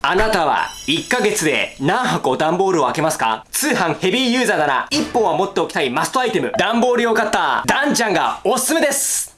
あなたは1ヶ月で何箱段ボールを開けますか？通販ヘビーユーザーなら1本は持っておきたいマストアイテム段ボール用カッターダンちゃんがおすすめです。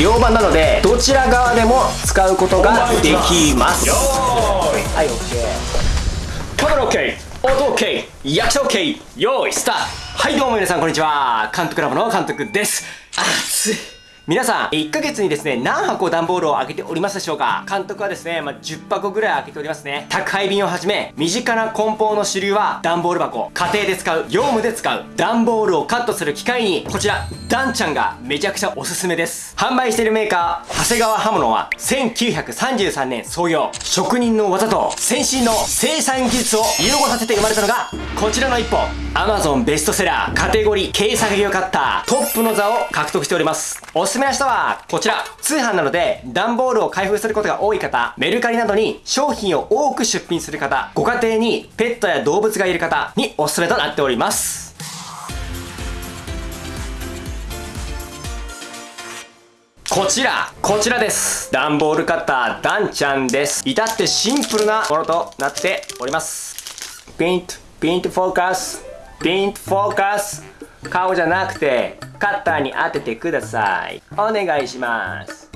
両刃なのでどちら側でも使うことができます。はい OK カメラ OK 音 OK 役者 OK 用意スタート。はいどうも皆さんこんにちは。監督ラボの監督です。熱い皆さん、1ヶ月にですね、何箱段ボールを開けておりますでしょうか？監督はですね、まあ、10箱ぐらい開けておりますね。宅配便をはじめ、身近な梱包の主流は段ボール箱、家庭で使う、業務で使う、段ボールをカットする機械に、こちら、ダンちゃんがめちゃくちゃおすすめです。販売しているメーカー、長谷川刃物は、1933年創業、職人の技と先進の生産技術を融合させて生まれたのが、こちらの一本。Amazon ベストセラー、カテゴリー、軽作業カッター、トップの座を獲得しております。おすすめな人は、こちら。通販なので、段ボールを開封することが多い方、メルカリなどに商品を多く出品する方、ご家庭にペットや動物がいる方におすすめとなっております。こちら、こちらです。段ボールカッター、ダンちゃんです。至ってシンプルなものとなっております。ピント、ピントフォーカス、ピントフォーカス。顔じゃなくてカッターに当ててください。お願いします。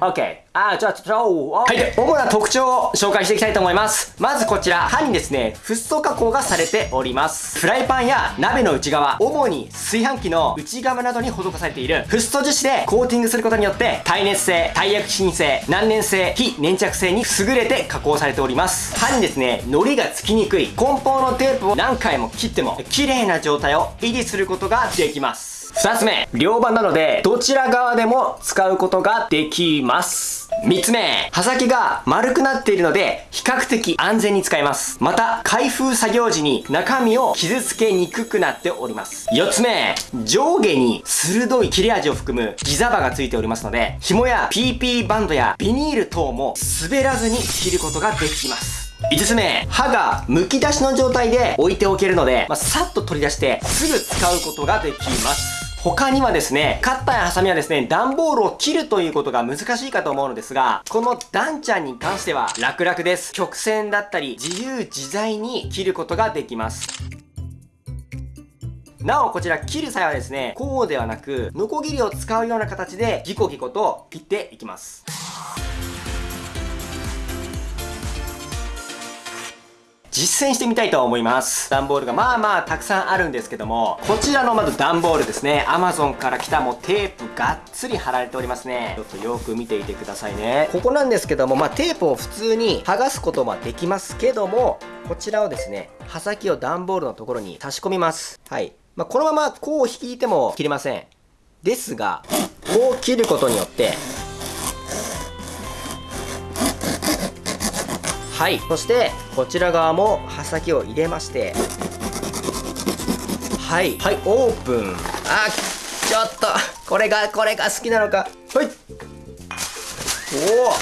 OK あ、じゃあ、ちょ、はい。主な特徴を紹介していきたいと思います。まずこちら、刃にですね、フッ素加工がされております。フライパンや鍋の内側、主に炊飯器の内側などに施されているフッ素樹脂でコーティングすることによって、耐熱性、耐薬品性、難燃性、非粘着性に優れて加工されております。刃にですね、糊がつきにくい、梱包のテープを何回も切っても、綺麗な状態を維持することができます。2つ目、両刃なので、どちら側でも使うことができます。3つ目、刃先が丸くなっているので、比較的安全に使えます。また、開封作業時に中身を傷つけにくくなっております。4つ目、上下に鋭い切れ味を含むギザ刃がついておりますので、紐や PP バンドやビニール等も滑らずに切ることができます。5つ目、刃が剥き出しの状態で置いておけるので、まあ、さっと取り出してすぐ使うことができます。他にはですね、カッターやハサミはですね、段ボールを切るということが難しいかと思うのですが、このダンちゃんに関しては楽々です。曲線だったり、自由自在に切ることができます。なおこちら切る際はですね、こうではなく、ノコギリを使うような形でギコギコと切っていきます。実践してみたいと思います。段ボールがまあまあたくさんあるんですけども、こちらのまず段ボールですね。Amazon から来たもうテープがっつり貼られておりますね。ちょっとよく見ていてくださいね。ここなんですけども、まあテープを普通に剥がすことはできますけども、こちらをですね、刃先を段ボールのところに差し込みます。はい。まあ、このままこう引いても切れません。ですが、こう切ることによって、はい。そしてこちら側も刃先を入れましてはい。はいオープン。あちょっとこれがこれが好きなのか。はい。おおこ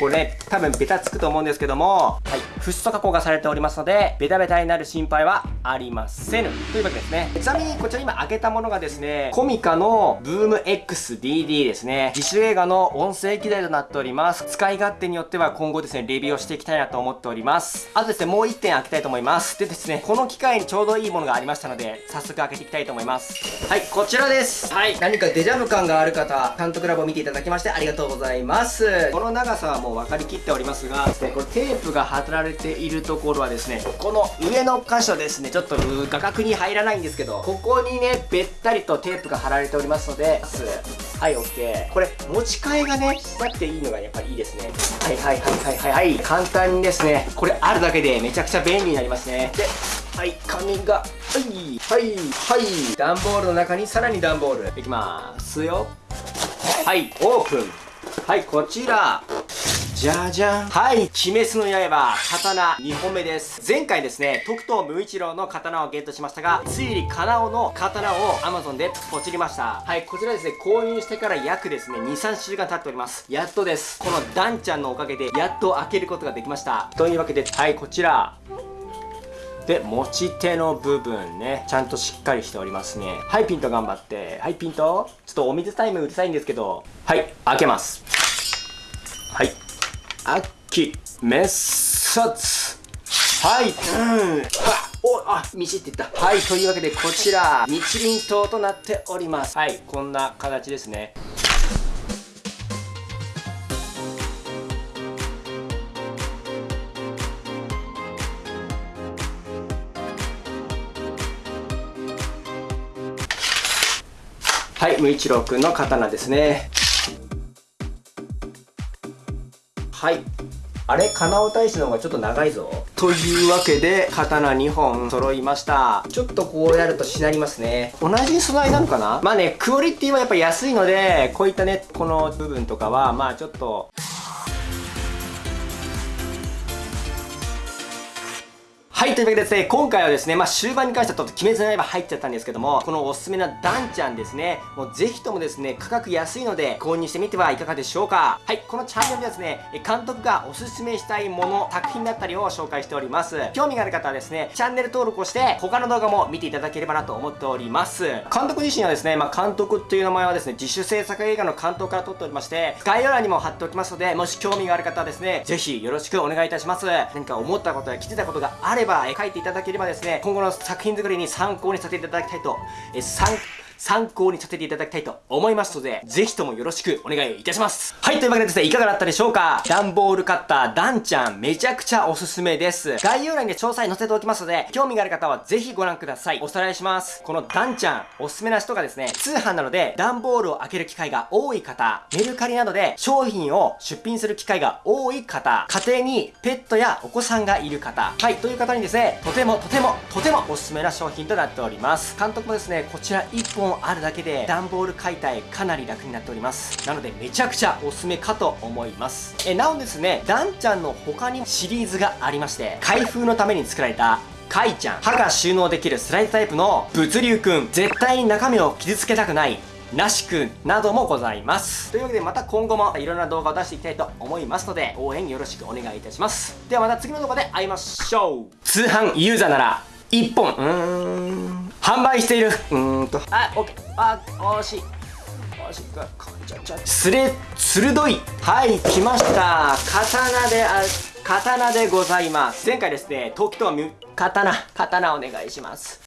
こね、多分ベタつくと思うんですけども、はい、フッ素加工がされておりますので、ベタベタになる心配はありません。というわけですね。ちなみにこちら今開けたものがですね、コミカのブーム XDD ですね。自主映画の音声機材となっております。使い勝手によっては今後ですね、レビューをしていきたいなと思っております。あとですね、もう1点開けたいと思います。でですね、この機会にちょうどいいものがありましたので、早速開けていきたいと思います。はい、こちらです。はい、何かデジャブ感がある方、監督ラボを見ていただきましてありがとうございます。この長さはもう分かりきっておりますが、これテープが貼られているところはですね、この上の箇所ですね、ちょっと画角に入らないんですけど、ここにね、べったりとテープが貼られておりますので、はい、OK。これ、持ち替えがね、なっていいのがやっぱりいいですね。はいはいはいはいはい、はい。簡単にですね、これあるだけでめちゃくちゃ便利になりますね。で、はい、紙が、はい、はい、はい。段ボールの中にさらに段ボール。いきますよ。はい、オープン。はい、こちら。じゃじゃん。はい。鬼滅の刃刀2本目です。前回ですね徳藤無一郎の刀をゲットしましたがついにカナオの刀を Amazon でポチりました。はいこちらですね購入してから約ですね23週間経っております。やっとです。このダンちゃんのおかげでやっと開けることができました。というわけではいこちら。で持ち手の部分ねちゃんとしっかりしておりますね。はいピント頑張って。はいピント。ちょっとお水タイムうるさいんですけど。はい開けます。はい。あきめっさつはい。うん。はおあミシっていった。はい。というわけでこちら日輪刀となっております。はい。こんな形ですね。はい。無一郎くんの刀ですねはい。あれ金尾大使の方がちょっと長いぞ。というわけで刀2本揃いました。ちょっとこうやるとしなりますね。同じ素材なのかな？まあねクオリティはやっぱ安いのでこういったねこの部分とかはまあちょっとはい、というわけでですね、今回はですね、まあ終盤に関してはちょっと鬼滅の刃入っちゃったんですけども、このおすすめなダンちゃんですね、もうぜひともですね、価格安いので購入してみてはいかがでしょうか。はい、このチャンネルではですね、監督がおすすめしたいもの、作品だったりを紹介しております。興味がある方はですね、チャンネル登録をして、他の動画も見ていただければなと思っております。監督自身はですね、まあ監督っていう名前はですね、自主制作映画の監督から撮っておりまして、概要欄にも貼っておきますので、もし興味がある方はですね、ぜひよろしくお願いいたします。何か思ったことや来てたことがあれば、書いていただければですね、今後の作品作りに参考にさせていただきたいと、え参参考にさせていただきたいと思いますので、ぜひともよろしくお願いいたします。はい、というわけでですね、いかがだったでしょうか？段ボールカッター、ダンちゃん、めちゃくちゃおすすめです。概要欄に詳細載せておきますので、興味がある方はぜひご覧ください。おさらいします。このダンちゃん、おすすめな人がですね、通販なので、段ボールを開ける機会が多い方、メルカリなどで商品を出品する機会が多い方、家庭にペットやお子さんがいる方、はい、という方にですね、とてもとてもとてもおすすめな商品となっております。監督もですね、こちら1本あるだけで、段ボール解体かなり楽になっております。なのでめちゃくちゃおすすめかと思います。えなおですねダンちゃんの他にシリーズがありまして開封のために作られたカイちゃん。歯が収納できるスライドタイプの物流くん。絶対に中身を傷つけたくないなしくん。などもございます。というわけでまた今後もいろんな動画を出していきたいと思いますので応援よろしくお願いいたします。ではまた次の動画で会いましょう。通販ユーザーなら1本。うーん。販売している。うーんと。あオッケーあ惜しい。惜しい。すれ鋭い。はい来ました。刀であ刀でございます。前回ですね時と刀。刀お願いします